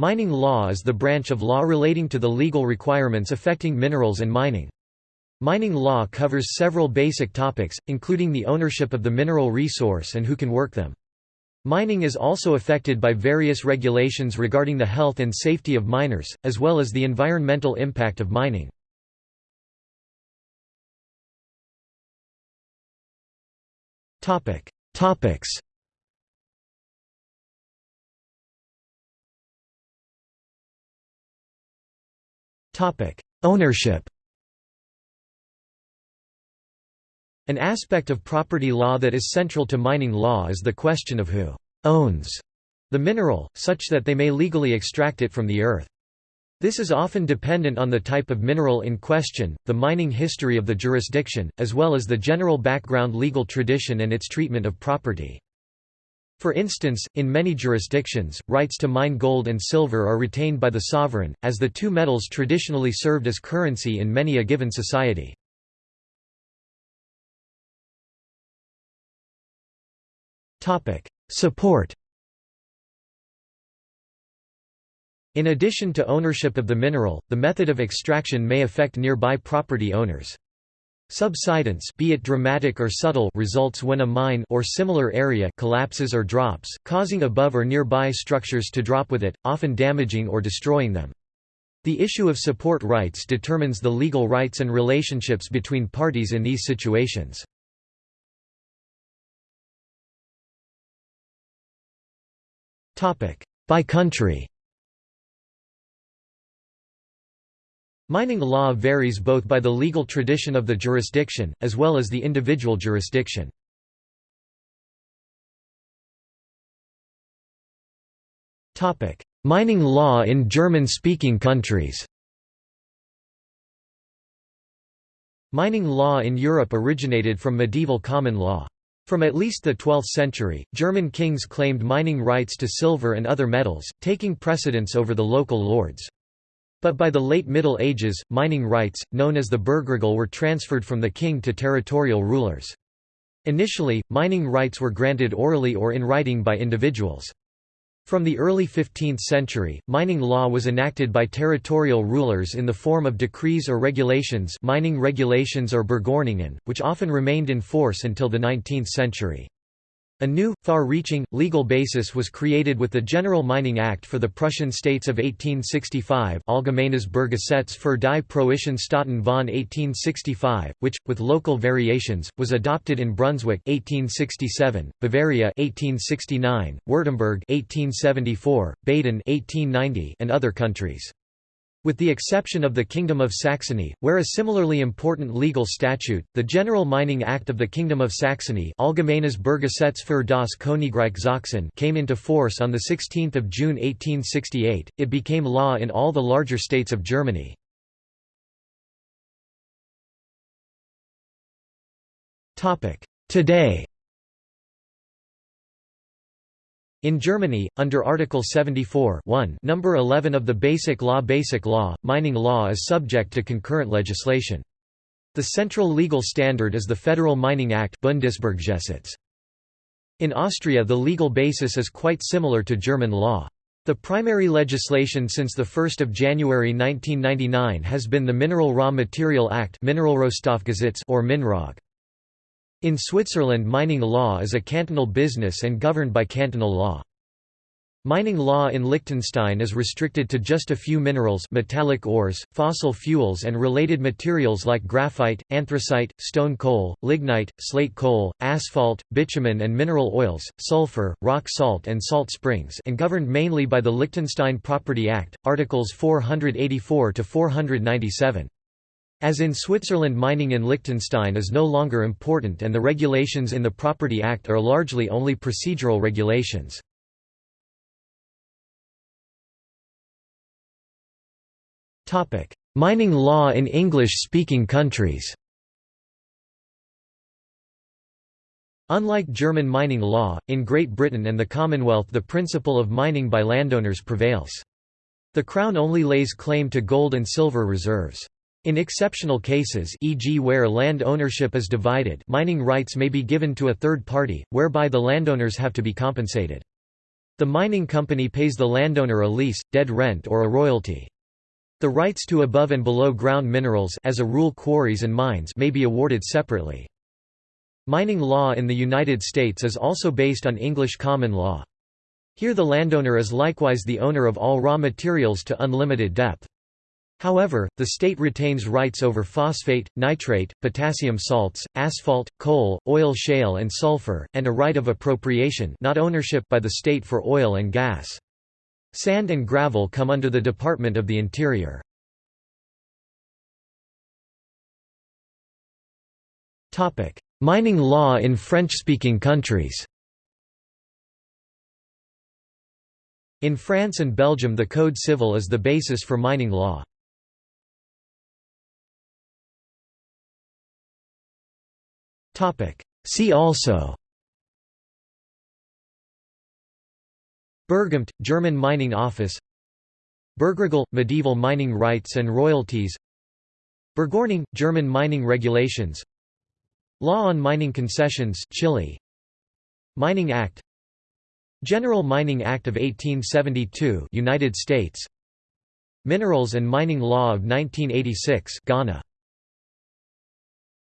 Mining law is the branch of law relating to the legal requirements affecting minerals and mining. Mining law covers several basic topics, including the ownership of the mineral resource and who can work them. Mining is also affected by various regulations regarding the health and safety of miners, as well as the environmental impact of mining. Topics Ownership An aspect of property law that is central to mining law is the question of who «owns» the mineral, such that they may legally extract it from the earth. This is often dependent on the type of mineral in question, the mining history of the jurisdiction, as well as the general background legal tradition and its treatment of property. For instance, in many jurisdictions, rights to mine gold and silver are retained by the sovereign, as the two metals traditionally served as currency in many a given society. Support In addition to ownership of the mineral, the method of extraction may affect nearby property owners. Subsidence be it dramatic or subtle results when a mine or similar area collapses or drops, causing above or nearby structures to drop with it, often damaging or destroying them. The issue of support rights determines the legal rights and relationships between parties in these situations. By country Mining law varies both by the legal tradition of the jurisdiction, as well as the individual jurisdiction. Mining law in German-speaking countries Mining law in Europe originated from medieval common law. From at least the 12th century, German kings claimed mining rights to silver and other metals, taking precedence over the local lords. But by the late Middle Ages, mining rights, known as the Bergregal were transferred from the king to territorial rulers. Initially, mining rights were granted orally or in writing by individuals. From the early 15th century, mining law was enacted by territorial rulers in the form of decrees or regulations mining regulations or which often remained in force until the 19th century. A new, far-reaching, legal basis was created with the General Mining Act for the Prussian states of 1865 Allgemeines Berggesetz für die Preußischen Staaten von 1865, which, with local variations, was adopted in Brunswick 1867, Bavaria 1869, Württemberg 1874, Baden 1890, and other countries. With the exception of the Kingdom of Saxony, where a similarly important legal statute, the General Mining Act of the Kingdom of Saxony Sachsen came into force on 16 June 1868, it became law in all the larger states of Germany. Today In Germany, under Article 74 number 11 of the Basic Law Basic Law, mining law is subject to concurrent legislation. The central legal standard is the Federal Mining Act Bundesberggesetz. In Austria the legal basis is quite similar to German law. The primary legislation since 1 January 1999 has been the Mineral Raw Material Act or MinroG. In Switzerland mining law is a cantonal business and governed by cantonal law. Mining law in Liechtenstein is restricted to just a few minerals metallic ores, fossil fuels and related materials like graphite, anthracite, stone coal, lignite, slate coal, asphalt, bitumen and mineral oils, sulfur, rock salt and salt springs and governed mainly by the Liechtenstein Property Act, Articles 484–497. As in Switzerland mining in Liechtenstein is no longer important and the regulations in the Property Act are largely only procedural regulations. mining law in English-speaking countries Unlike German mining law, in Great Britain and the Commonwealth the principle of mining by landowners prevails. The Crown only lays claim to gold and silver reserves. In exceptional cases e.g. where land ownership is divided mining rights may be given to a third party, whereby the landowners have to be compensated. The mining company pays the landowner a lease, dead rent or a royalty. The rights to above and below ground minerals as a rule quarries and mines may be awarded separately. Mining law in the United States is also based on English common law. Here the landowner is likewise the owner of all raw materials to unlimited depth. However, the state retains rights over phosphate, nitrate, potassium salts, asphalt, coal, oil shale and sulfur, and a right of appropriation not ownership by the state for oil and gas. Sand and gravel come under the Department of the Interior. Mining law in French-speaking countries In France and Belgium the Code civil is the basis for mining law. See also Bergamt, German mining office Bergregal – medieval mining rights and royalties Bergordnung – German mining regulations Law on mining concessions Chile Mining Act General Mining Act of 1872 United States Minerals and Mining Law of 1986 Ghana